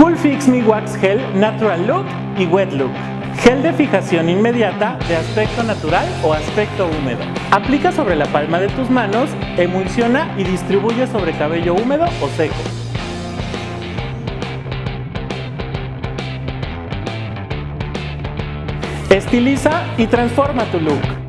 Cool Fix Me Wax Gel Natural Look y Wet Look. Gel de fijación inmediata de aspecto natural o aspecto húmedo. Aplica sobre la palma de tus manos, emulsiona y distribuye sobre cabello húmedo o seco. Estiliza y transforma tu look.